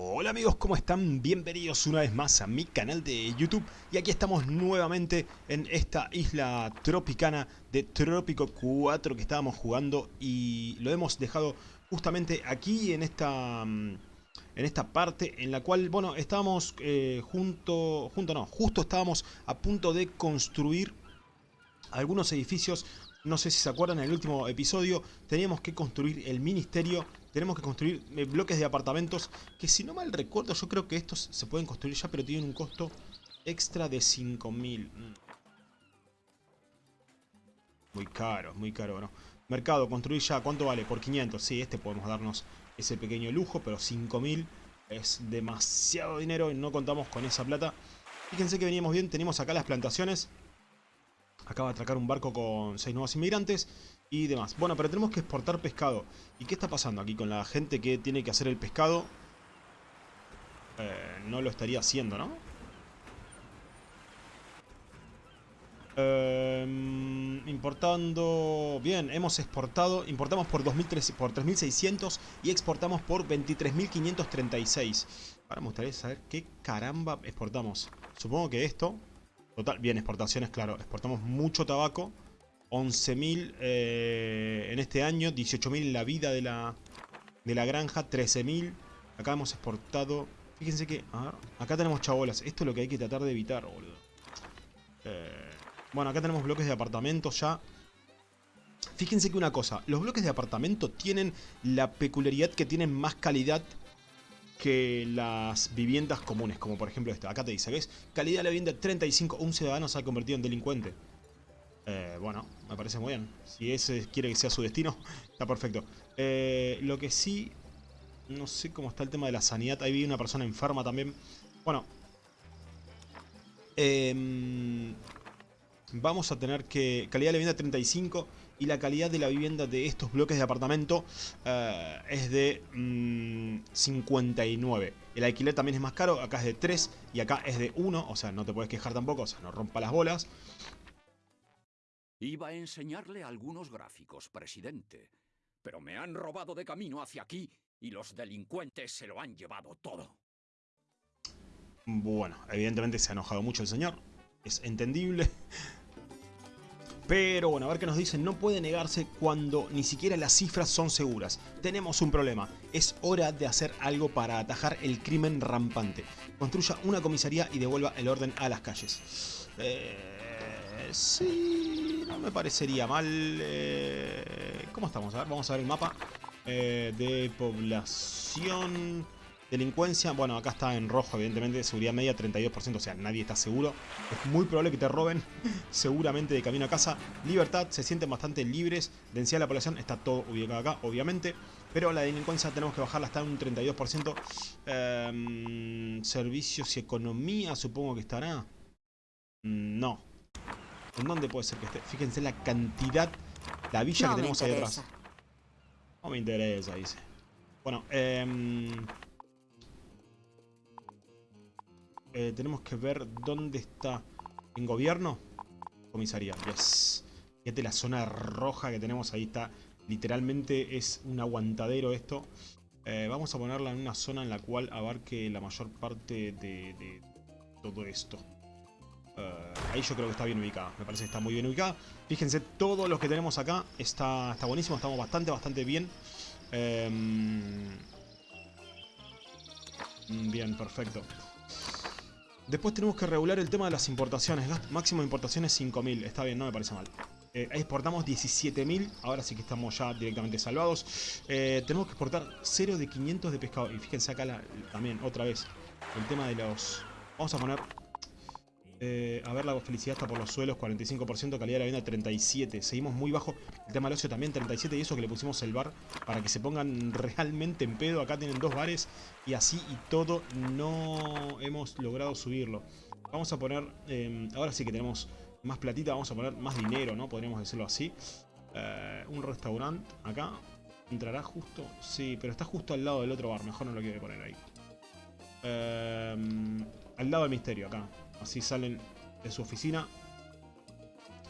Hola amigos, ¿cómo están? Bienvenidos una vez más a mi canal de YouTube y aquí estamos nuevamente en esta isla tropicana de Trópico 4 que estábamos jugando y lo hemos dejado justamente aquí en esta mm, en esta parte en la cual, bueno, estábamos eh, junto, junto no, justo estábamos a punto de construir algunos edificios no sé si se acuerdan, en el último episodio teníamos que construir el ministerio tenemos que construir eh, bloques de apartamentos que si no mal recuerdo yo creo que estos se pueden construir ya pero tienen un costo extra de 5000. Mm. Muy caro, muy caro, ¿no? Mercado, construir ya, ¿cuánto vale? Por 500, sí, este podemos darnos ese pequeño lujo, pero 5000 es demasiado dinero y no contamos con esa plata. Fíjense que veníamos bien, tenemos acá las plantaciones. Acaba de atracar un barco con 6 nuevos inmigrantes y demás. Bueno, pero tenemos que exportar pescado. ¿Y qué está pasando aquí con la gente que tiene que hacer el pescado? Eh, no lo estaría haciendo, ¿no? Em, importando... Bien, hemos exportado... Importamos por, por 3.600 y exportamos por 23.536. Ahora me gustaría saber qué caramba exportamos. Supongo que esto... Total, bien, exportaciones, claro. Exportamos mucho tabaco. 11.000 eh, en este año, 18.000 en la vida de la, de la granja, 13.000. Acá hemos exportado... Fíjense que... acá tenemos chabolas. Esto es lo que hay que tratar de evitar, boludo. Eh, bueno, acá tenemos bloques de apartamentos ya. Fíjense que una cosa, los bloques de apartamento tienen la peculiaridad que tienen más calidad que las viviendas comunes, como por ejemplo esta. Acá te dice, ¿ves? Calidad de la vivienda 35, un ciudadano se ha convertido en delincuente. Eh, bueno, me parece muy bien. Si ese quiere que sea su destino, está perfecto. Eh, lo que sí, no sé cómo está el tema de la sanidad. Ahí vi una persona enferma también. Bueno. Em, vamos a tener que... Calidad de la vivienda 35 y la calidad de la vivienda de estos bloques de apartamento eh, es de 59. Mm, el alquiler también es más caro, acá es de 3 y acá es de 1, o sea, no te puedes quejar tampoco, o sea, no rompa las bolas. Iba a enseñarle algunos gráficos, presidente. Pero me han robado de camino hacia aquí y los delincuentes se lo han llevado todo. Bueno, evidentemente se ha enojado mucho el señor. Es entendible. Pero bueno, a ver qué nos dicen. No puede negarse cuando ni siquiera las cifras son seguras. Tenemos un problema. Es hora de hacer algo para atajar el crimen rampante. Construya una comisaría y devuelva el orden a las calles. Eh, sí no me parecería mal. Eh, ¿Cómo estamos? A ver, vamos a ver el mapa eh, de población. Delincuencia, bueno, acá está en rojo, evidentemente, seguridad media 32%, o sea, nadie está seguro. Es muy probable que te roben, seguramente de camino a casa. Libertad, se sienten bastante libres. Densidad de la población, está todo ubicado acá, obviamente. Pero la delincuencia tenemos que bajarla hasta un 32%. Em, servicios y economía, supongo que estará. Mm, no, ¿En dónde puede ser que esté? Fíjense la cantidad, la villa que tenemos ahí atrás. No me interesa, dice. Bueno, eh, eh, tenemos que ver dónde está. ¿En gobierno? Comisaría, yes. Fíjate la zona roja que tenemos ahí, está. Literalmente es un aguantadero esto. Eh, vamos a ponerla en una zona en la cual abarque la mayor parte de todo esto. Eh, ahí yo creo que está bien ubicada. Me parece que está muy bien ubicada. Fíjense, todos los que tenemos acá está, está buenísimo. Estamos bastante, bastante bien. Em, mm, bien, perfecto. Después tenemos que regular el tema de las importaciones. máximo de importaciones 5.000. Está bien, no me parece mal. Eh, exportamos 17.000. Ahora sí que estamos ya directamente salvados. Eh, tenemos que exportar 0 de 500 de pescado. Y fíjense acá también, otra vez, el tema de los... Vamos a poner eh, a ver, la felicidad está por los suelos, 45%, calidad de la vivienda 37%. Seguimos muy bajo. El tema del ocio también 37% y eso que le pusimos el bar para que se pongan realmente en pedo. Acá tienen dos bares y así y todo no hemos logrado subirlo. Vamos a poner, em, ahora sí que tenemos más platita, vamos a poner más dinero, ¿no? Podríamos decirlo así. Eh, un restaurante acá. ¿Entrará justo? Sí, pero está justo al lado del otro bar. Mejor no lo quiero poner ahí. Al lado del misterio, acá. Así salen de su oficina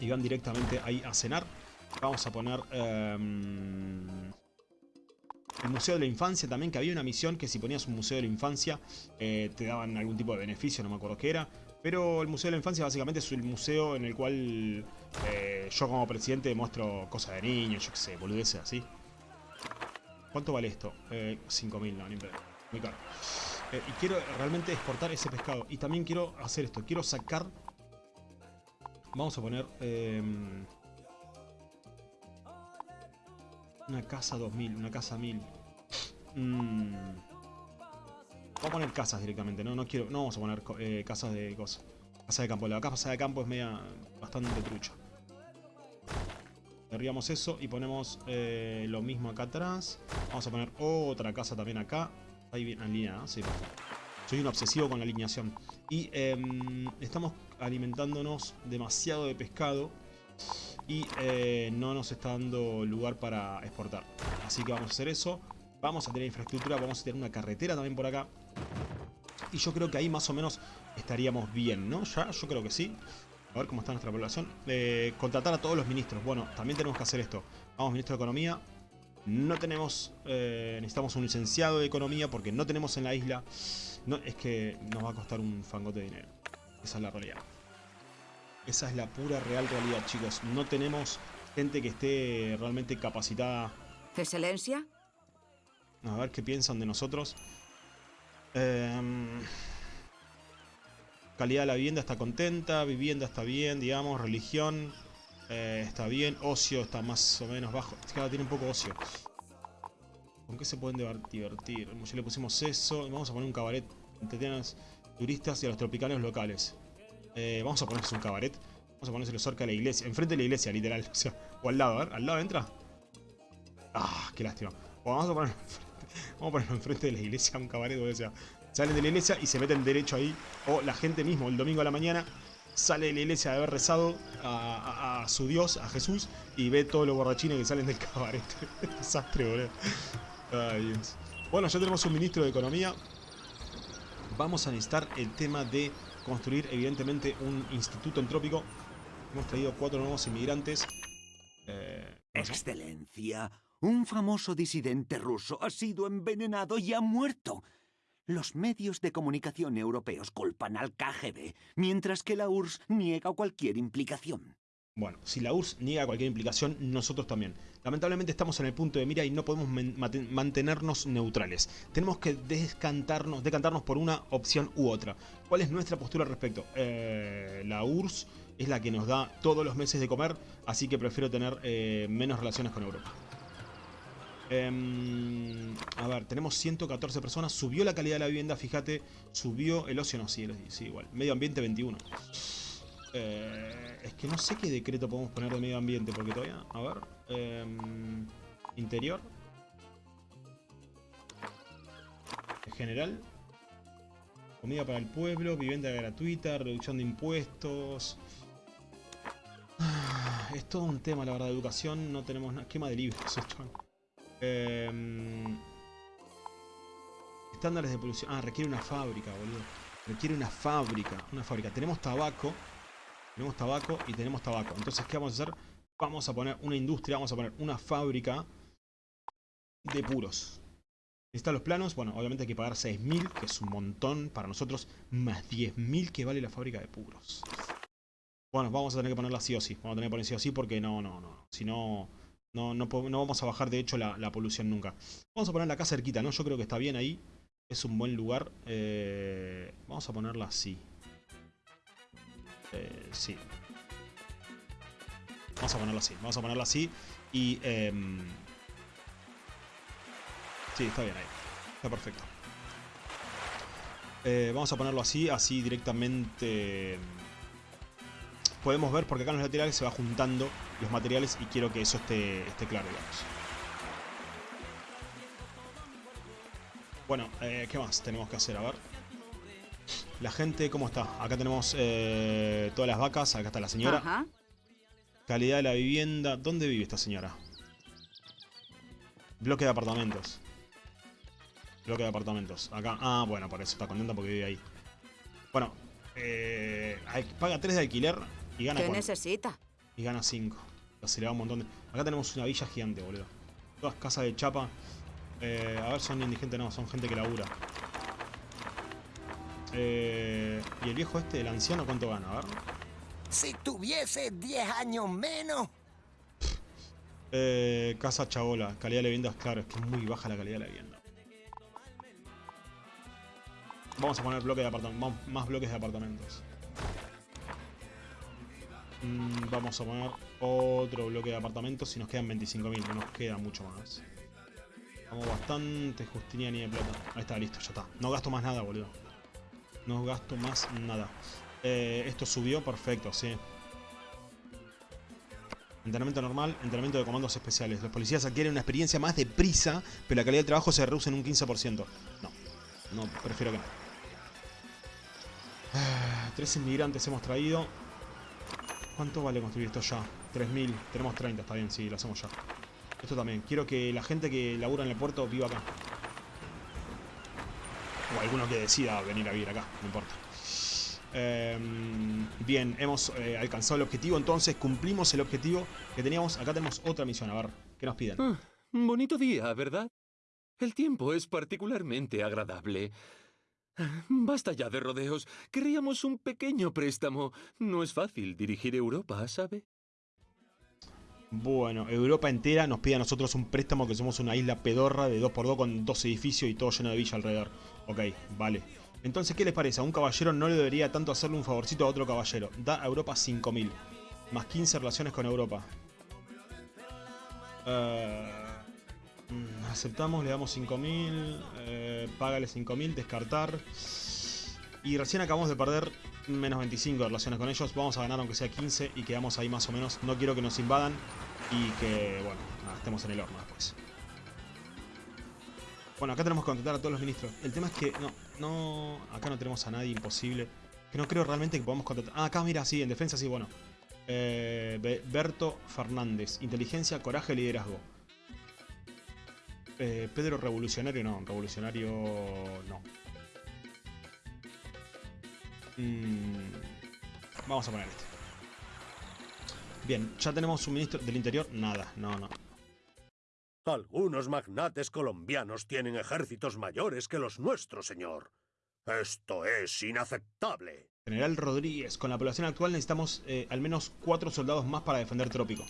y van directamente ahí a cenar. Vamos a poner... Em, El Museo de la Infancia también, que había una misión que si ponías un Museo de la Infancia eh, te daban algún tipo de beneficio, no me acuerdo qué era. Pero el Museo de la Infancia básicamente es el museo en el cual eh, yo como presidente muestro cosas de niños, yo qué sé, boludeces así. ¿Cuánto vale esto? Eh, 5.000, no, ni Muy caro. Eh, y quiero realmente exportar ese pescado. Y también quiero hacer esto. Quiero sacar... Vamos a poner... Em, una casa 2000, una casa 1000. Mmm... Vamos a poner casas directamente, ¿no? No quiero. No vamos a poner eh, casas de cosas. Casa de campo. La casa de campo es media. bastante trucha. Derribamos eso y ponemos eh, lo mismo acá atrás. Vamos a poner otra casa también acá. Ahí bien alineada, sí. Soy un obsesivo con la alineación. Y em, estamos alimentándonos demasiado de pescado. Y eh, no nos está dando lugar para exportar. Así que vamos a hacer eso. Vamos a tener infraestructura, vamos a tener una carretera también por acá. Y yo creo que ahí más o menos estaríamos bien, ¿no? Ya, yo creo que sí. A ver cómo está nuestra población. Eh, contratar a todos los ministros. Bueno, también tenemos que hacer esto. Vamos, ministro de Economía. No tenemos... Eh, necesitamos un licenciado de Economía porque no tenemos en la isla... No, es que nos va a costar un fangote de dinero. Esa es la realidad. Esa es la pura real realidad, chicos. No tenemos gente que esté realmente capacitada. ¿Excelencia? A ver qué piensan de nosotros. Em, calidad de la vivienda está contenta, vivienda está bien, digamos, religión eh, está bien, ocio está más o menos bajo. Ahora tiene un poco ocio. ¿Con qué se pueden divertir? Ya le pusimos eso. Vamos a poner un cabaret. los turistas y a los tropicales locales. Eh, vamos a ponerse un cabaret. Vamos a ponérselo cerca de la iglesia. Enfrente de la iglesia, literal. O sea, o al lado, a ver. ¿Al lado entra? Ah, qué lástima. Vamos a poner Vamos a ponerlo enfrente de la iglesia, un cabaret, o sea, salen de la iglesia y se meten derecho ahí. O la gente mismo, el domingo a la mañana, sale de la iglesia de haber rezado a, su Dios, a Jesús, y ve todos los borrachines que salen del cabaret. Desastre, boludo. Ay, Dios. Bueno, ya tenemos un ministro de Economía. Vamos a necesitar el tema de construir, evidentemente, un instituto entrópico. Hemos traído cuatro nuevos inmigrantes. Eh, Excelencia, un famoso disidente ruso ha sido envenenado y ha muerto. Los medios de comunicación europeos culpan al KGB, mientras que la URSS niega cualquier implicación. Bueno, si la URSS niega cualquier implicación, nosotros también. Lamentablemente estamos en el punto de mira y no podemos mantenernos neutrales. Tenemos que descantarnos, decantarnos por una opción u otra. ¿Cuál es nuestra postura al respecto? Eh, la URSS es la que nos da todos los meses de comer, así que prefiero tener eh, menos relaciones con Europa. Em, a ver, tenemos 114 personas. Subió la calidad de la vivienda, fíjate. Subió el ocio, no, sí, sí igual. Medio ambiente 21. Eh, es que no sé qué decreto podemos poner de medio ambiente, porque todavía... A ver. Em, interior. En general. Comida para el pueblo, vivienda gratuita, reducción de impuestos. Ah, es todo un tema, la verdad, educación. No tenemos nada. Quema de libros, esto. Em, estándares de producción. Ah, requiere una fábrica, boludo. Requiere una fábrica. Una fábrica. Tenemos tabaco. Tenemos tabaco y tenemos tabaco. Entonces, ¿qué vamos a hacer? Vamos a poner una industria, vamos a poner una fábrica de puros. ¿Están los planos? Bueno, obviamente hay que pagar 6.000, que es un montón para nosotros, más 10.000 que vale la fábrica de puros. Bueno, vamos a tener que ponerla sí o sí. Vamos a tener que ponerla sí o sí porque no, no, no. Si no, no, no, vamos a bajar, de hecho, la, polución nunca. Vamos a ponerla acá cerquita, ¿no? Yo creo que está bien ahí. Es un buen lugar. Eh, vamos a ponerla así. Eh, sí. Vamos a ponerla así. Vamos a ponerla así. Y... Em, sí, está bien ahí. Está perfecto. Eh, vamos a ponerlo así. Así directamente podemos ver porque acá en los laterales se va juntando los materiales y quiero que eso esté, esté claro, digamos. Bueno, eh, ¿qué más tenemos que hacer? A ver. La gente, ¿cómo está? Acá tenemos eh, todas las vacas, acá está la señora. Calidad de la vivienda. ¿Dónde vive esta señora? Bloque de apartamentos. Bloque de apartamentos. Acá. Ah, bueno, por eso está contenta porque vive ahí. Bueno, eh, paga 3 de alquiler y gana ¿Qué necesita? Y gana 5. Se le va un montón de... Acá tenemos una villa gigante, boludo. Todas casas de chapa. Eh, a ver, son indigentes, no, son gente que labura. Eh, ¿Y el viejo este, el anciano, cuánto gana? A ver. Si tuviese 10 años menos. Eh, casa Chabola, calidad de la vivienda, claro, es que es muy baja la calidad de la vivienda. Vamos a poner bloques de apartamentos, más bloques de apartamentos. Mm, vamos a poner otro bloque de apartamentos y nos quedan 25.000, no nos queda mucho más. Vamos bastante Justinian y de plata. Ahí está, listo, ya está. No gasto más nada, boludo. No gasto más nada. Eh, esto subió, perfecto, sí. Entrenamiento normal, entrenamiento de comandos especiales. Los policías adquieren una experiencia más deprisa, pero la calidad de trabajo se reduce en un 15%. No, no, prefiero que no. Ah, tres inmigrantes hemos traído. ¿Cuánto vale construir esto ya? 3.000, tenemos 30, está bien, sí, lo hacemos ya. Esto también, quiero que la gente que labura en el puerto viva acá. O alguno que decida venir a vivir acá, no importa. Em, bien, hemos eh, alcanzado el objetivo, entonces cumplimos el objetivo que teníamos. Acá tenemos otra misión, a ver, ¿qué nos piden? Ah, bonito día, ¿verdad? El tiempo es particularmente agradable. Basta ya de rodeos. Queríamos un pequeño préstamo. No es fácil dirigir Europa, ¿sabe? Bueno, Europa entera nos pide a nosotros un préstamo que somos una isla pedorra de 2x2 con dos edificios y todo lleno de villa alrededor. Ok, vale. Entonces, ¿qué les parece? A un caballero no le debería tanto hacerle un favorcito a otro caballero. Da a Europa 5.000. Más 15 relaciones con Europa. Eh, mm, aceptamos, le damos 5.000. Eh, págale 5.000, descartar. Y recién acabamos de perder menos 25 de relaciones con ellos. Vamos a ganar aunque sea 15 y quedamos ahí más o menos. No quiero que nos invadan y que, bueno, estemos en el horno después. Bueno, acá tenemos que contratar a todos los ministros. El tema es que no, no, acá no tenemos a nadie imposible. Que no creo realmente que podamos contratar. Ah, acá mira, sí, en defensa sí, bueno. Eh, Berto Fernández. Inteligencia, coraje, liderazgo. Eh, Pedro Revolucionario, no. Revolucionario, no. Mm, vamos a poner este. Bien, ya tenemos un ministro del interior. Nada, no, no. Algunos magnates colombianos tienen ejércitos mayores que los nuestros, señor. Esto es inaceptable. General Rodríguez, con la población actual necesitamos eh, al menos cuatro soldados más para defender Trópico.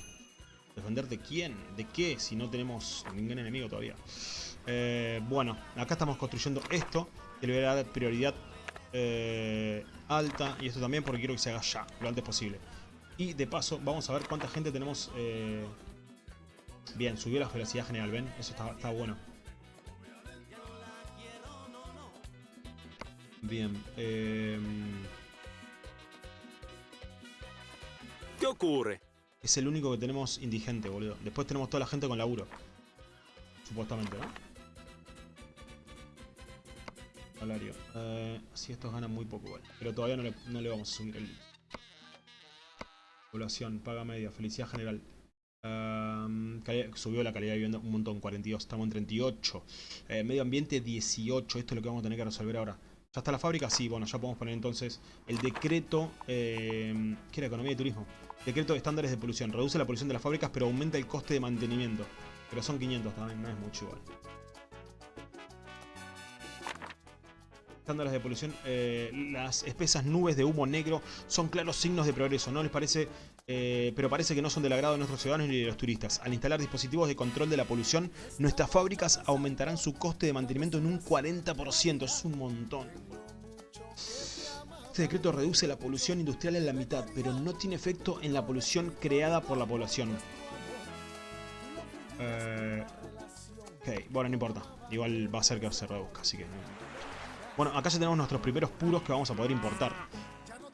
¿Defender de quién? ¿De qué? Si no tenemos ningún enemigo todavía. Eh, bueno, acá estamos construyendo esto, que le voy a dar prioridad eh, alta y esto también porque quiero que se haga ya, lo antes posible. Y de paso vamos a ver cuánta gente tenemos... Eh... Bien, subió la velocidad general, ¿ven? Eso está, bueno. Bien, eh... ¿Qué ocurre? Es el único que tenemos indigente, boludo. Después tenemos toda la gente con laburo. Supuestamente, ¿no? Salario. Eh, si estos ganan muy poco, bueno. Pero todavía no le, vamos a subir el... Población, paga media, felicidad general. subió la calidad de vivienda un montón, 42, estamos en 38. Eh, medio ambiente 18, esto es lo que vamos a tener que resolver ahora. ¿Ya está la fábrica? Sí, bueno, ya podemos poner entonces el decreto, eh, ¿qué era? Economía y turismo. Decreto de estándares de polución. Reduce la polución de las fábricas, pero aumenta el coste de mantenimiento. Pero son 500 también, no es mucho igual. Estándares de polución, eh, las espesas nubes de humo negro son claros signos de progreso, ¿no les parece? Eh, pero parece que no son del agrado de nuestros ciudadanos ni de los turistas. Al instalar dispositivos de control de la polución, nuestras fábricas aumentarán su coste de mantenimiento en un 40%. Es un montón. Este decreto reduce la polución industrial en la mitad, pero no tiene efecto en la polución creada por la población. Eh, ok, bueno, no importa. Igual va a ser que se reduzca, así que. Bueno, acá ya tenemos nuestros primeros puros que vamos a poder importar.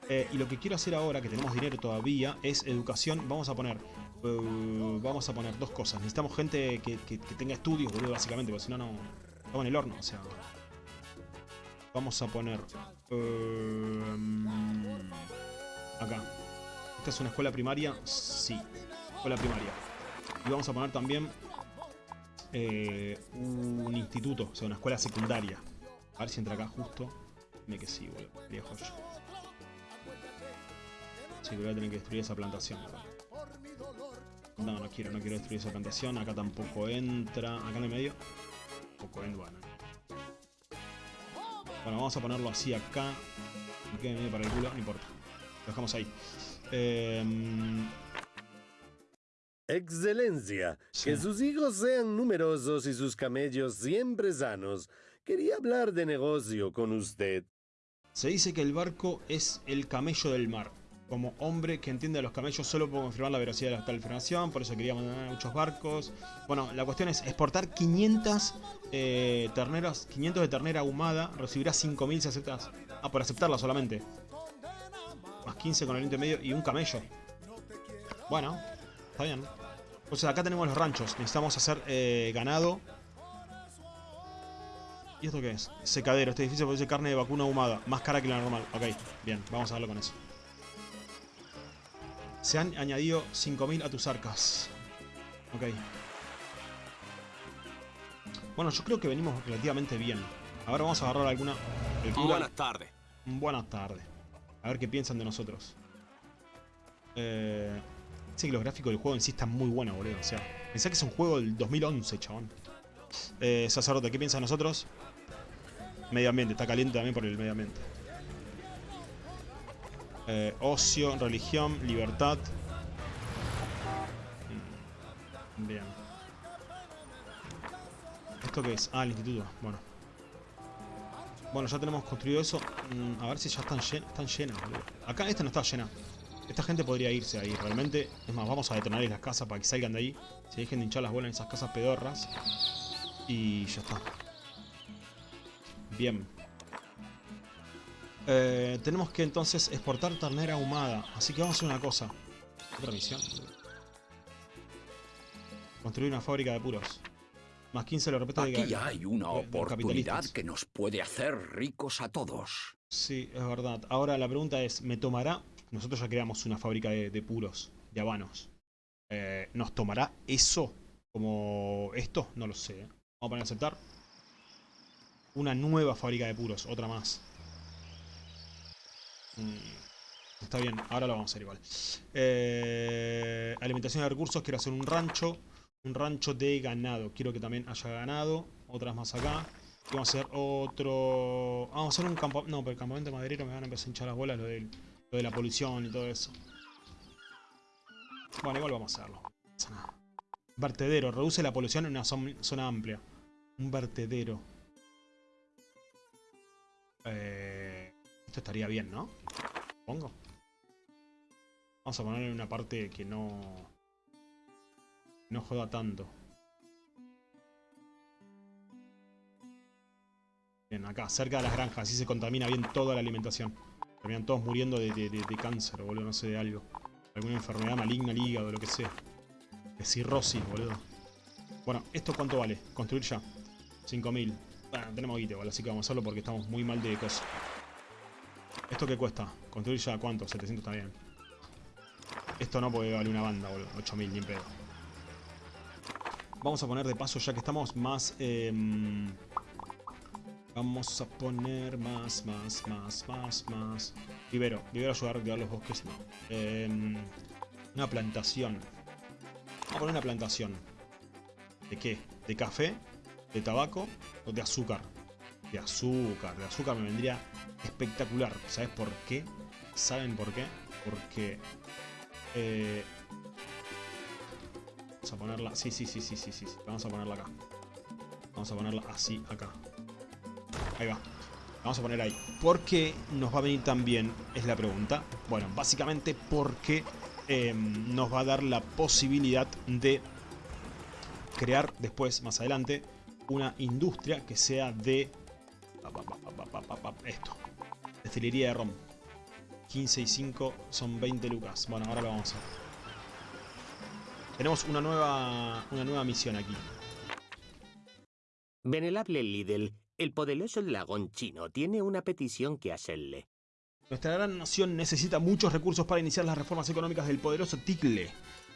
Eh, y lo que quiero hacer ahora, que tenemos dinero todavía, es educación. Vamos a poner uh, vamos a poner dos cosas. Necesitamos gente que, tenga estudios, boludo, básicamente, porque si no, no estamos en el horno. O sea, vamos a poner uh, acá. ¿Esta es una escuela primaria? Sí, escuela primaria. Y vamos a poner también eh, un instituto, o sea, una escuela secundaria. A ver si entra acá justo. Dime que sí, boludo. Viejo yo. Sí, voy a tener que destruir esa plantación. No, no quiero, no quiero destruir esa plantación. Acá tampoco entra. Acá en el medio. poco, ¿eh? Bueno. Bueno, vamos a ponerlo así acá. Me quede medio para el culo, no importa. Lo dejamos ahí. Eh, Excelencia, Sí. que sus hijos sean numerosos y sus camellos siempre sanos. Quería hablar de negocio con usted. se dice que el barco es el camello del mar. Como hombre que entiende a los camellos, solo puedo confirmar la velocidad de la calefinación, por eso quería mandar muchos barcos. Bueno, la cuestión es exportar 500 eh, terneras, 500 de ternera ahumada, recibirás 5000 si aceptas. Ah, por aceptarla solamente. Más 15 con el intermedio y un camello. Bueno, está bien. Entonces acá tenemos los ranchos, necesitamos hacer eh, ganado. ¿Y esto qué es? Secadero. Este edificio produce carne de vacuna ahumada. Más cara que la normal. Ok, bien. Vamos a verlo con eso. Se han añadido 5.000 a tus arcas. Ok. Bueno, yo creo que venimos relativamente bien. Ahora vamos a agarrar alguna... Buenas tardes. Buenas tardes. A ver qué piensan de nosotros. Eh... Sí que los gráficos del juego en sí están muy buenos, boludo. O sea, pensá que es un juego del 2011, chabón. Eh, sacerdote, ¿qué piensa de nosotros? Medio ambiente, está caliente también por el medio ambiente. Eh, ocio, religión, libertad. Mm, Bien. ¿Esto qué es? Ah, el instituto. Bueno. Bueno, ya tenemos construido eso. Mm, a ver si ya están, llen- están llenas. Acá esta no está llena. Esta gente podría irse ahí, realmente. Es más, vamos a detenerles las casas para que salgan de ahí. Se dejen de hinchar las bolas en esas casas pedorras. Y ya está. Bien. Eh, tenemos que entonces exportar ternera ahumada. Así que vamos a hacer una cosa. Otra misión. Construir una fábrica de puros. Más 15 lo repito de Aquí ga- hay una de- de oportunidad que nos puede hacer ricos a todos. Sí, es verdad. Ahora la pregunta es, ¿me tomará? Nosotros ya creamos una fábrica de, de puros, de habanos. Eh, ¿Nos tomará eso como esto? No lo sé. ¿eh? Vamos a poner a aceptar. Una nueva fábrica de puros, otra más. Mm, Está bien, ahora lo vamos a hacer igual. Eh, alimentación de recursos, quiero hacer un rancho. Un rancho de ganado. Quiero que también haya ganado. Otras más acá. Vamos a hacer otro... Vamos a hacer un campamento... No, pero el campamento maderero me van a empezar a hinchar las bolas lo, del- lo de la polución y todo eso. Bueno, igual vamos a hacerlo. Vertedero. Reduce la polución en una zon- zona amplia. Un vertedero. Eh, esto estaría bien, ¿no? Supongo. Vamos a ponerle una parte que no... No joda tanto. Bien, acá, cerca de las granjas, así se contamina bien toda la alimentación. Terminan todos muriendo de, de- de- de cáncer, boludo, no sé, de algo. Alguna enfermedad maligna al hígado, lo que sea. De cirrosis, boludo. Bueno, ¿esto cuánto vale? Construir ya. 5.000. Tenemos guite, ¿vale? Así que vamos a hacerlo porque estamos muy mal de cosas. ¿Esto qué cuesta? Construir ya, ¿cuánto? 700 está bien. Esto no porque vale una banda, boludo. 8.000, ni pedo. Vamos a poner de paso, ya que estamos más... em, Vamos a poner más, más, más, más, más. Vivero. Vivero ayudar a reactivar los bosques. No. Em, una plantación. Vamos a poner una plantación. ¿De qué? ¿De café? ¿De tabaco? ¿O de azúcar? De azúcar. De azúcar me vendría espectacular. ¿Sabes por qué? ¿Saben por qué? Porque... eh, vamos a ponerla... Sí, sí, sí, sí, sí, sí. Vamos a ponerla acá. Vamos a ponerla así, acá. Ahí va. Vamos a poner ahí. ¿Por qué nos va a venir tan bien? Es la pregunta. Bueno, básicamente porque eh, nos va a dar la posibilidad de crear después, más adelante, una industria que sea de... Esto. Destilería de ron. 15 y 5 son 20 lucas. Bueno, ahora lo vamos a hacer. Tenemos una nueva, una nueva misión aquí. Venerable Lidl, el poderoso dragón chino tiene una petición que hacerle. Nuestra gran nación necesita muchos recursos para iniciar las reformas económicas del poderoso Ticle.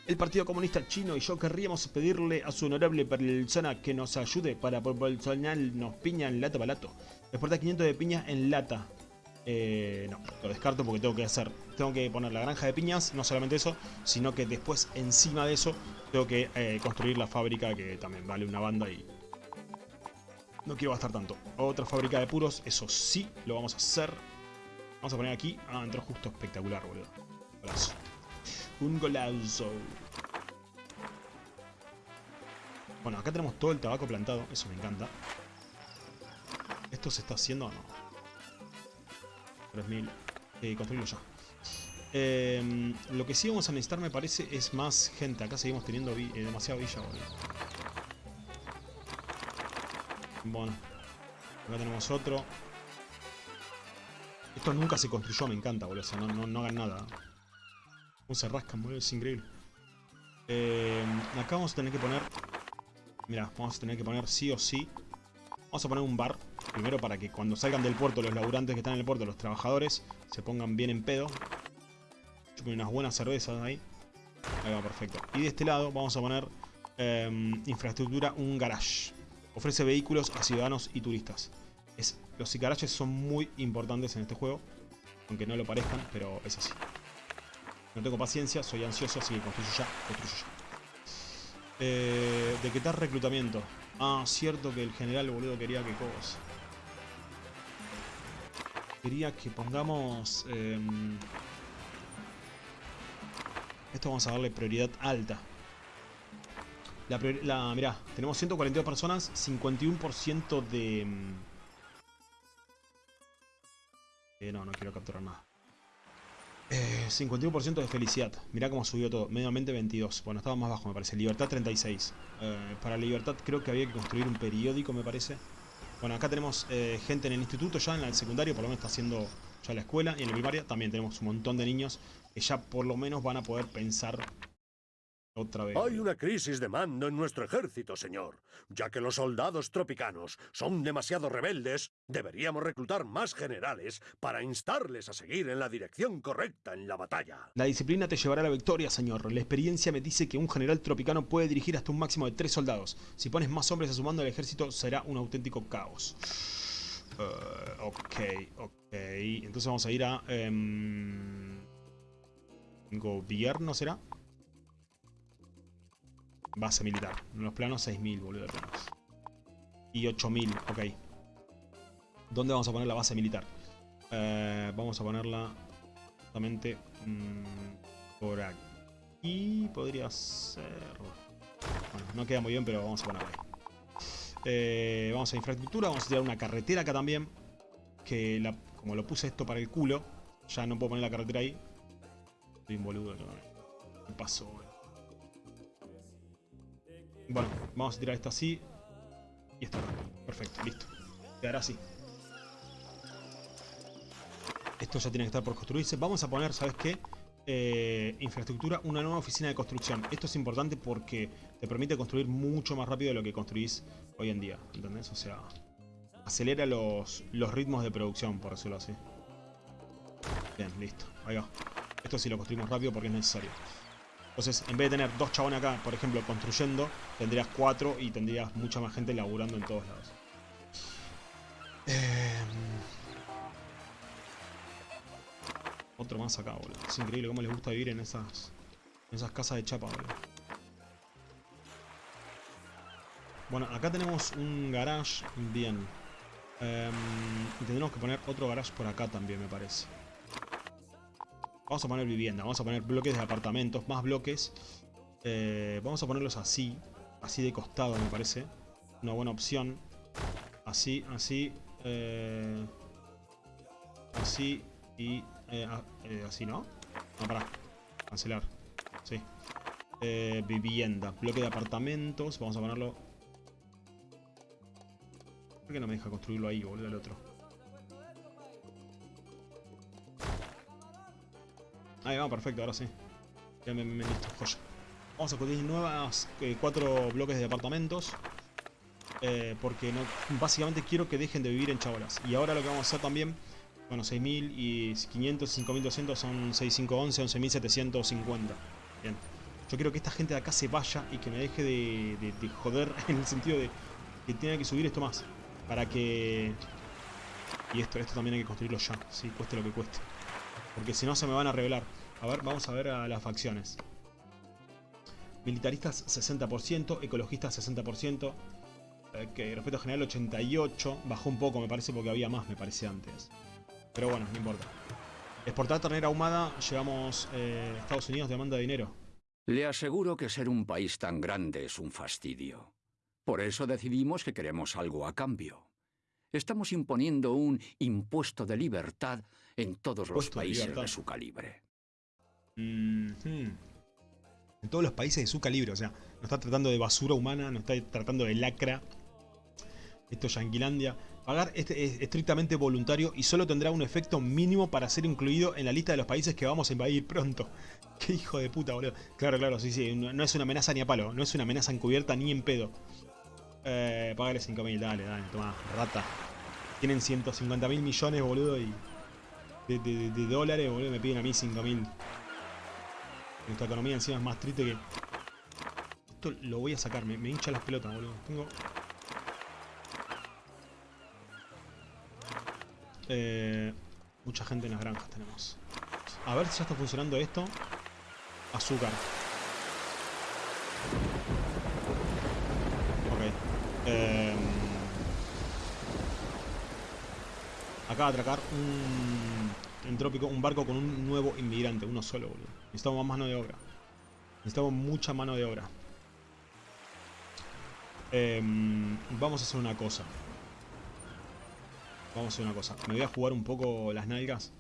El Partido Comunista Chino y yo querríamos pedirle a su honorable persona que nos ayude para proporcionarnos piña en lata barato. Exportar 500 de piña en lata. Eh, no, lo descarto porque tengo que hacer, tengo que poner la granja de piñas, no solamente eso, sino que después encima de eso tengo que eh, construir la fábrica que también vale una banda y No quiero gastar tanto. Otra fábrica de puros, eso sí, lo vamos a hacer. Vamos a poner aquí. Ah, entró justo espectacular, boludo. Golazo. Un golazo. Bueno, acá tenemos todo el tabaco plantado. Eso me encanta. ¿Esto se está haciendo o no? 3000. Eh, construirlo ya. Eh, lo que sí vamos a necesitar, me parece, es más gente. Acá seguimos teniendo eh, demasiado villa, boludo. Bueno. Acá tenemos otro. Esto nunca se construyó, me encanta, boludo. O sea, no, no, no hagan nada. ¿Cómo se rascan, boludo? Es increíble. Eh, acá vamos a tener que poner... Mira, vamos a tener que poner sí o sí. Vamos a poner un bar. Primero para que cuando salgan del puerto los laburantes que están en el puerto, los trabajadores, se pongan bien en pedo. Chupen unas buenas cervezas ahí. Ahí va, perfecto. Y de este lado vamos a poner eh, infraestructura, un garage. Ofrece vehículos a ciudadanos y turistas. Es, los garages son muy importantes en este juego. Aunque no lo parezcan, pero es así. No tengo paciencia, soy ansioso, así que construyo ya, construyo ya. Eh, ¿De qué tal reclutamiento? Ah, cierto que el general, boludo, quería que cosa. Quería que pongamos... Eh, esto vamos a darle prioridad alta. La, priori la mirá, tenemos 142 personas, 51% de... Eh, no, no quiero capturar nada. Eh, 51% de felicidad. Mirá cómo subió todo. Mediamente 22. Bueno, estaba más bajo me parece. Libertad 36. Eh, para libertad creo que había que construir un periódico me parece. Bueno, acá tenemos eh, gente en el instituto ya, en el secundario, por lo menos está haciendo ya la escuela. Y en la primaria también tenemos un montón de niños que ya por lo menos van a poder pensar otra vez. Hay una crisis de mando en nuestro ejército, señor. Ya que los soldados tropicanos son demasiado rebeldes, deberíamos reclutar más generales para instarles a seguir en la dirección correcta en la batalla. La disciplina te llevará a la victoria, señor. La experiencia me dice que un general tropicano puede dirigir hasta un máximo de tres soldados. Si pones más hombres a su mando, el ejército será un auténtico caos. Uh, ok, ok. Entonces vamos a ir a... Um, ¿Gobierno será? Base militar. En los planos 6.000, boludo. Y 8.000, ok. ¿Dónde vamos a poner la base militar? Eh, vamos a ponerla justamente mmm, por aquí. Podría ser... Bueno, no queda muy bien, pero vamos a ponerla ahí. Eh, vamos a infraestructura. Vamos a tirar una carretera acá también. Que la, como lo puse esto para el culo, ya no puedo poner la carretera ahí. Estoy un boludo. ¿Qué pasó? Bueno, vamos a tirar esto así. Y esto. Perfecto, listo. Quedará así. Esto ya tiene que estar por construirse. Vamos a poner, ¿sabes qué? Eh, infraestructura, una nueva oficina de construcción. Esto es importante porque te permite construir mucho más rápido de lo que construís hoy en día. ¿Entendés? O sea, acelera los, los ritmos de producción, por decirlo así. Bien, listo. Ahí va. Esto sí lo construimos rápido porque es necesario. Entonces, en vez de tener dos chabones acá, por ejemplo, construyendo, tendrías cuatro y tendrías mucha más gente laburando en todos lados. Eh... Otro más acá, boludo. Es increíble cómo les gusta vivir en esas, en esas casas de chapa, boludo. Bueno, acá tenemos un garage. Bien. Eh, y tendremos que poner otro garage por acá también, me parece. Vamos a poner vivienda, vamos a poner bloques de apartamentos, más bloques. Eh, vamos a ponerlos así, así de costado me parece. Una buena opción. Así, así. Eh, así y eh, así, ¿no? No, pará. Cancelar. Sí. Vivienda, bloque de apartamentos. Vamos a ponerlo... ¿Por qué no me deja construirlo ahí, boludo, el otro? Ahí va, perfecto, ahora sí. Ya me, listo, joya. Vamos a construir nuevas eh, cuatro bloques de apartamentos. Eh, porque no, básicamente quiero que dejen de vivir en chabolas. Y ahora lo que vamos a hacer también, bueno, 6.000 y 500, 5.200 son 6.511, 11.750. Bien. Yo quiero que esta gente de acá se vaya y que me deje de, de, de joder en el sentido de que tiene que subir esto más. Para que... Y esto, esto también hay que construirlo ya, sí, cueste lo que cueste. Porque si no se me van a revelar. A ver, vamos a ver a las facciones. Militaristas 60%, ecologistas 60%. Ok, respeto general 88. Bajó un poco, me parece, porque había más, me parece, antes. Pero bueno, no importa. Exportar ternera ahumada, llevamos... Eh, Estados Unidos demanda dinero. Le aseguro que ser un país tan grande es un fastidio. Por eso decidimos que queremos algo a cambio. Estamos imponiendo un impuesto de libertad en todos los de países de, su calibre. Mhm. En todos los países de su calibre, o sea, no está tratando de basura humana, no está tratando de lacra. Esto es Yanquilandia. Pagar este es estrictamente voluntario y solo tendrá un efecto mínimo para ser incluido en la lista de los países que vamos a invadir pronto. Qué hijo de puta, boludo. Claro, claro, sí, sí. No no es una amenaza ni a palo. No es una amenaza encubierta ni en pedo. Eh, págale 5.000, dale, dale, toma, rata. Tienen 150 mil millones, boludo, y... De dólares, boludo, me piden a mí 5.000. Nuestra economía encima es más triste que... Esto lo voy a sacar, me, me hincha las pelotas, boludo. Tengo... Eh, mucha gente en las granjas tenemos. A ver si ya está funcionando esto. Azúcar. Ok. Eh, acaba de atracar un, en trópico un barco con un nuevo inmigrante, uno solo, boludo. Necesitamos más mano de obra. Necesitamos mucha mano de obra. Em, vamos a hacer una cosa. Vamos a hacer una cosa. Me voy a jugar un poco las nalgas.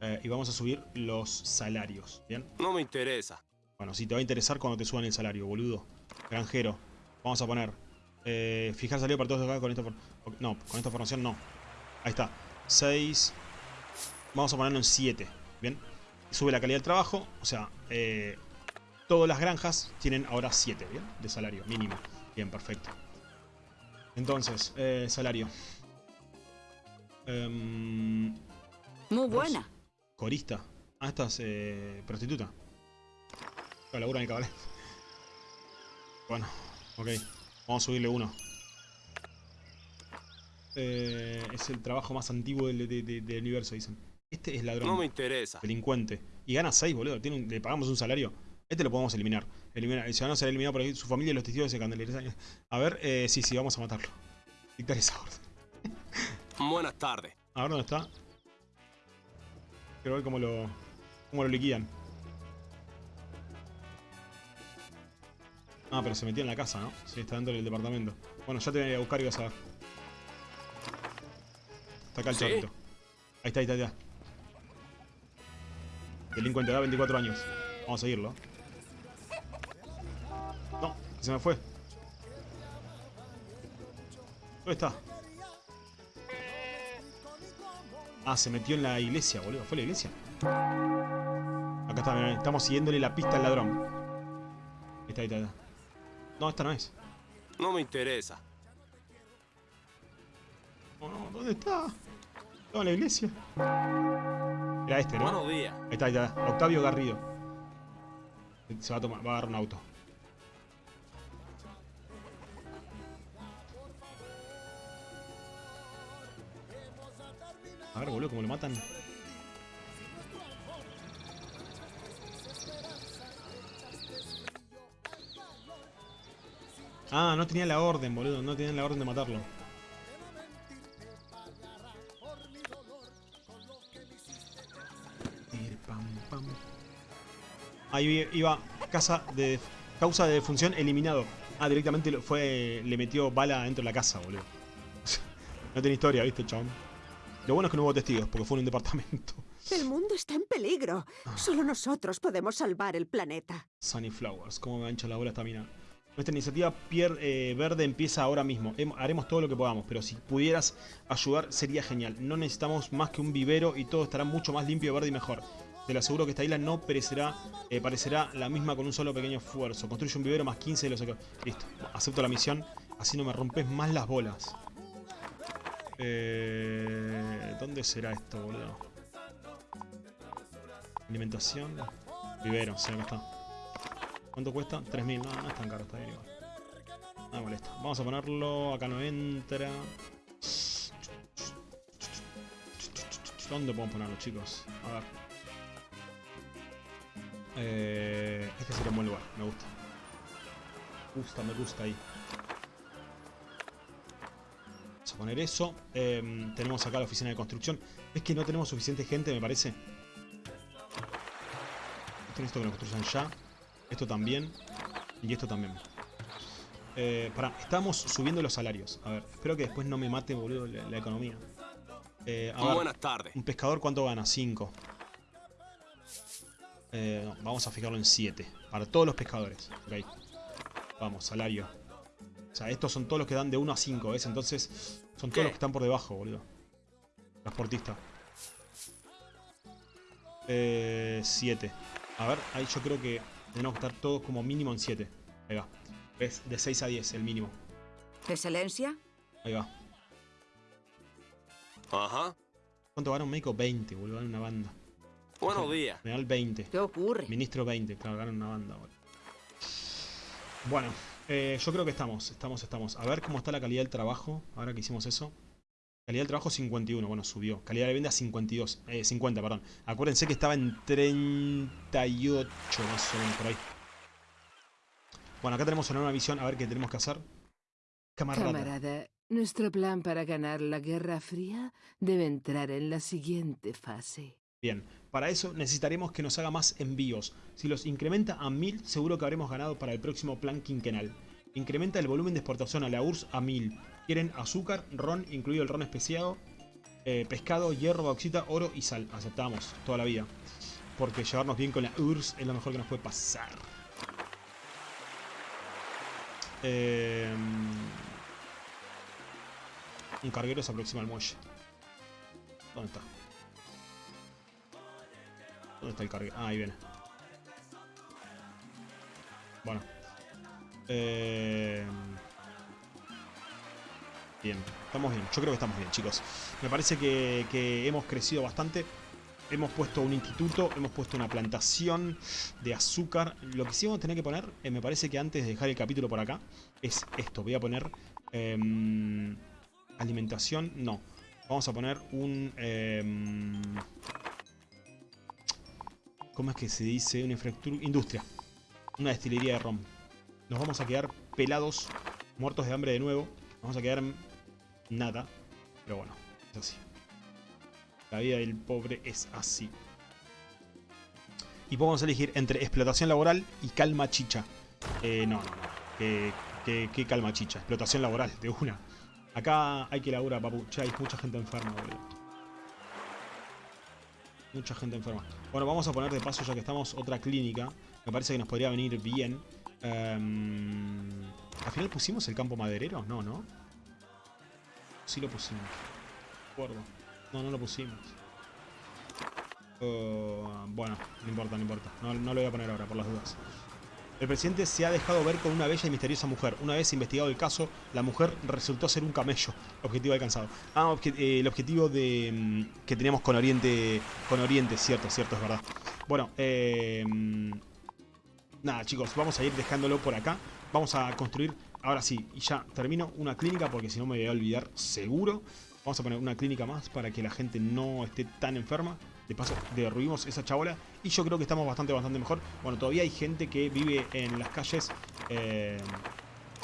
eh, y vamos a subir los salarios. ¿Bien? No me interesa. Bueno, si te va a interesar cuando te suban el salario, boludo. Granjero. Vamos a poner. Eh, fijar salario para todos acá con esta No, con esta formación no. Ahí está. 6. Vamos a ponerlo en 7. Bien. Sube la calidad del trabajo. O sea, eh, todas las granjas tienen ahora 7, ¿bien? De salario mínimo. Bien, perfecto. Entonces, eh, salario. Em, Muy buena. corista. Ah, esta es eh, prostituta. La labura en el cabaret. Bueno, ok. Vamos a subirle uno. Eh, es el trabajo más antiguo del, de- de- del universo, dicen. Este es ladrón. No me interesa. Delincuente. Y gana 6, boludo. Tiene un- le pagamos un salario. Este lo podemos eliminar. Eliminar. El ciudadano será eliminado por ahí. Su familia y los testigos se candelizan. A ver, eh, sí, sí, vamos a matarlo. Dictar esa orden. Buenas tardes. A ver dónde está. Quiero ver cómo lo. cómo lo liquidan. Ah, pero se metió en la casa, ¿no? Sí, está dentro del departamento. Bueno, ya te voy a buscar y vas a ver. Está acá el ¿Sí? Ahí está, ahí está, ahí está. Delincuente, da 24 años. Vamos a seguirlo. No, se me fue. ¿Dónde está? Ah, se metió en la iglesia, boludo. ¿Fue la iglesia? Acá está, mirá, estamos siguiéndole la pista al ladrón. Ahí está, ahí está, ahí está. No, esta no es. No me interesa. No, no, ¿dónde está? Estaba en la iglesia. Era este, ¿no? Buenos días. Ahí está, ahí está. Octavio Garrido. Se va a tomar, va a agarrar un auto. A ver, boludo, cómo lo matan. Ah, no tenía la orden, boludo. No tenían la orden de matarlo. Ahí iba casa de causa de defunción eliminado. Ah, directamente fue le metió bala dentro de la casa, boludo. no tiene historia, ¿viste, chabón? Lo bueno es que no hubo testigos, porque fue en un departamento. El mundo está en peligro. Solo nosotros podemos salvar el planeta. Sunny Flowers, cómo me ancha la bola esta mina. Nuestra iniciativa eh, Verde empieza ahora mismo. Haremos todo lo que podamos, pero si pudieras ayudar sería genial. No necesitamos más que un vivero y todo estará mucho más limpio, verde y mejor. Te lo aseguro que esta isla no perecerá, eh, parecerá la misma con un solo pequeño esfuerzo. Construye un vivero más 15 de los... Listo, acepto la misión. Así no me rompes más las bolas. Eh, ¿Dónde será esto, boludo? Alimentación. Vivero, sí, acá está. ¿Cuánto cuesta? 3.000. No, no es tan caro, está bien igual. No me molesta. Vamos a ponerlo. Acá no entra. ¿Dónde podemos ponerlo, chicos? A ver. Eh, este sería un buen lugar. Me gusta. Me gusta, me gusta ahí. poner eso. Em, tenemos acá la oficina de construcción. Es que no tenemos suficiente gente, me parece. Esto necesito que lo construyan ya. Esto también. Y esto también. Eh, pará, estamos subiendo los salarios. A ver, espero que después no me mate, boludo, la, la economía. Eh, a Buenas tardes. un pescador, ¿cuánto gana? 5. Eh, no, vamos a fijarlo en 7. Para todos los pescadores. Ok. Vamos, salario. O sea, estos son todos los que dan de 1 a 5, ¿ves? Entonces, son todos ¿Qué? los que están por debajo, boludo. Transportista. 7. a ver, ahí yo creo que tenemos que estar todos como mínimo en 7. Ahí va. ¿Ves? De 6 a 10, el mínimo. ¿Excelencia? Ahí va. Ajá. ¿Cuánto gana un médico? 20, boludo. Gana una banda. Buenos días. General 20. ¿Qué ocurre? Ministro 20, claro, ganan una banda. Bueno, bueno eh, yo creo que estamos, estamos, estamos. A ver cómo está la calidad del trabajo, ahora que hicimos eso. Calidad del trabajo 51, bueno, subió. Calidad de venta 52, eh, 50, perdón. Acuérdense que estaba en 38, más o menos, por ahí. Bueno, acá tenemos una nueva visión, a ver qué tenemos que hacer. Camarada. Camarada, nuestro plan para ganar la Guerra Fría debe entrar en la siguiente fase. Bien, para eso necesitaremos que nos haga más envíos. Si los incrementa a 1000, seguro que habremos ganado para el próximo plan quinquenal. Incrementa el volumen de exportación a la URSS a 1000. Quieren azúcar, ron, incluido el ron especiado, eh, pescado, hierro, bauxita, oro y sal. Aceptamos toda la vida. Porque llevarnos bien con la URSS es lo mejor que nos puede pasar. Eh, un carguero se aproxima al muelle. ¿Dónde está? ¿Dónde está el carguero? Ah, ahí viene. Bueno. Eh... Estamos bien. Yo creo que estamos bien, chicos. Me parece que, hemos crecido bastante. Hemos puesto un instituto, hemos puesto una plantación de azúcar. Lo que sí vamos a tener que poner, eh, me parece que antes de dejar el capítulo por acá, es esto. Voy a poner... em, alimentación, no. Vamos a poner un... em, ¿Cómo es que se dice? Una infraestructura... Industria. Una destilería de ron. Nos vamos a quedar pelados, muertos de hambre de nuevo. Vamos a quedar nada. Pero bueno, es así. La vida del pobre es así. Y podemos elegir entre explotación laboral y calma chicha. Eh, no, no, no. ¿Qué, qué, calma chicha? Explotación laboral, de una. Acá hay que laburar, papu. Che, hay mucha gente enferma, boludo. Mucha gente enferma. Bueno, vamos a poner de paso, ya que estamos, otra clínica. Me parece que nos podría venir bien. Em, ¿Al final pusimos el campo maderero? No, ¿no? Sí lo pusimos. Acuerdo. No, no lo pusimos. Uh, bueno, no importa, no importa. No, lo voy a poner ahora, por las dudas. El presidente se ha dejado ver con una bella y misteriosa mujer. Una vez investigado el caso, la mujer resultó ser un camello. Objetivo alcanzado. Ah, eh, el objetivo de mm, que teníamos con Oriente. Con Oriente, cierto, cierto, es verdad. Bueno, eh, mm, nada, chicos, vamos a ir dejándolo por acá. Vamos a construir, ahora sí, y ya termino una clínica porque si no me voy a olvidar seguro. Vamos a poner una clínica más para que la gente no esté tan enferma. De paso, derruimos esa chabola. Y yo creo que estamos bastante, bastante mejor. Bueno, todavía hay gente que vive en las calles. eh,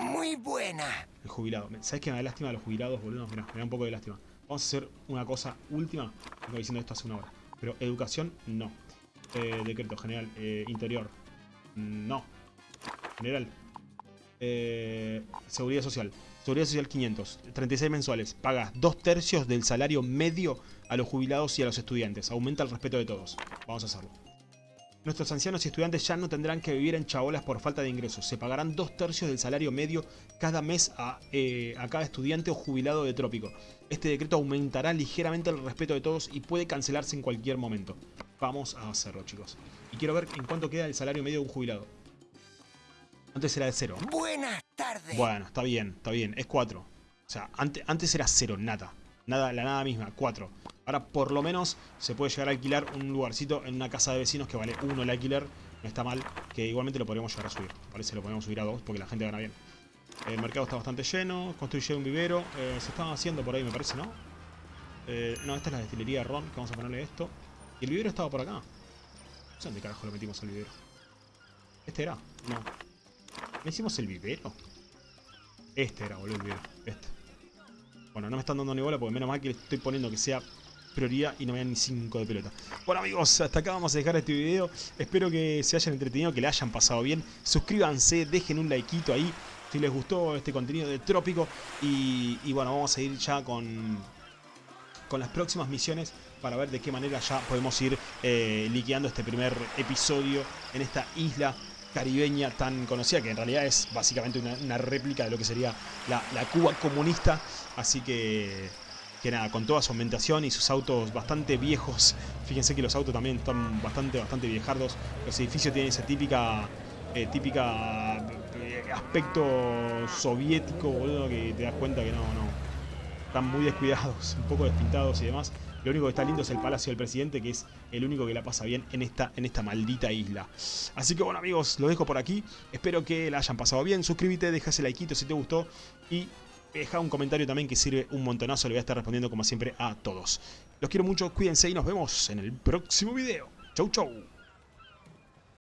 Muy buena. el jubilado. ¿Sabes qué me da lástima de los jubilados, boludo? Mirá, me da un poco de lástima. Vamos a hacer una cosa última. Vengo diciendo esto hace una hora. Pero educación, no. Eh, decreto general. eh, interior. No. General. Eh, seguridad social. Seguridad social 500. 36 mensuales. Pagas dos tercios del salario medio a los jubilados y a los estudiantes. Aumenta el respeto de todos. Vamos a hacerlo. Nuestros ancianos y estudiantes ya no tendrán que vivir en chabolas por falta de ingresos. Se pagarán dos tercios del salario medio cada mes a, eh, a cada estudiante o jubilado de trópico. Este decreto aumentará ligeramente el respeto de todos y puede cancelarse en cualquier momento. Vamos a hacerlo, chicos. Y quiero ver en cuánto queda el salario medio de un jubilado. Antes era de cero. Buenas tardes. Bueno, está bien, está bien. Es 4. O sea, antes, antes era cero, nada. Nada, la nada misma, 4. Ahora por lo menos se puede llegar a alquilar un lugarcito en una casa de vecinos que vale 1 el alquiler. No está mal, que igualmente lo podríamos llegar a subir. Parece lo podemos subir a 2 porque la gente gana bien. El mercado está bastante lleno, construye un vivero. eh, se estaba haciendo por ahí, me parece, ¿no? Eh, no, esta es la destilería de ron, que vamos a ponerle esto. Y el vivero estaba por acá. No sé dónde carajo lo metimos al vivero. ¿Este era? No. ¿No hicimos el vivero? Este era, boludo, el vivero. Este. Bueno, no me están dando ni bola porque menos mal que le estoy poniendo que sea prioridad y no me dan ni 5 de pelota. Bueno amigos, hasta acá vamos a dejar este video. Espero que se hayan entretenido, que le hayan pasado bien. Suscríbanse, dejen un likeito ahí si les gustó este contenido de Trópico. Y, bueno, vamos a ir ya con, con las próximas misiones para ver de qué manera ya podemos ir eh, liqueando este primer episodio en esta isla caribeña tan conocida, que en realidad es básicamente una, réplica de lo que sería la, Cuba comunista. Así que que nada, con toda su ambientación y sus autos bastante viejos. Fíjense que los autos también están bastante, bastante viejardos. Los edificios tienen ese típica, eh, típica eh, aspecto soviético, boludo, que te das cuenta que no, no. Están muy descuidados, un poco despintados y demás. Lo único que está lindo es el Palacio del Presidente, que es el único que la pasa bien en esta, en esta maldita isla. Así que bueno amigos, lo dejo por aquí. Espero que la hayan pasado bien. Suscríbete, deja ese likeito si te gustó. Y deja un comentario también que sirve un montonazo. Le voy a estar respondiendo como siempre a todos. Los quiero mucho, cuídense y nos vemos en el próximo video. Chau, chau.